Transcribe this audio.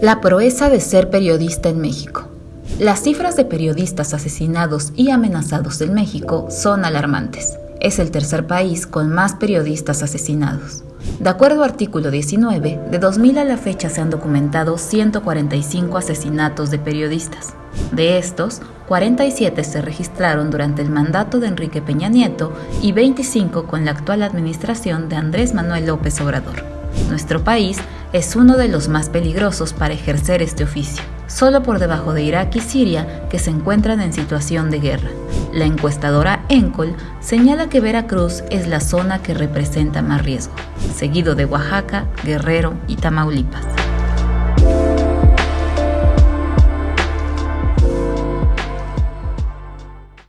La proeza de ser periodista en México. Las cifras de periodistas asesinados y amenazados en México son alarmantes. Es el tercer país con más periodistas asesinados. De acuerdo al artículo 19, de 2000 a la fecha se han documentado 145 asesinatos de periodistas. De estos, 47 se registraron durante el mandato de Enrique Peña Nieto y 25 con la actual administración de Andrés Manuel López Obrador. Nuestro país es uno de los más peligrosos para ejercer este oficio, solo por debajo de Irak y Siria que se encuentran en situación de guerra. La encuestadora Encol señala que Veracruz es la zona que representa más riesgo, seguido de Oaxaca, Guerrero y Tamaulipas.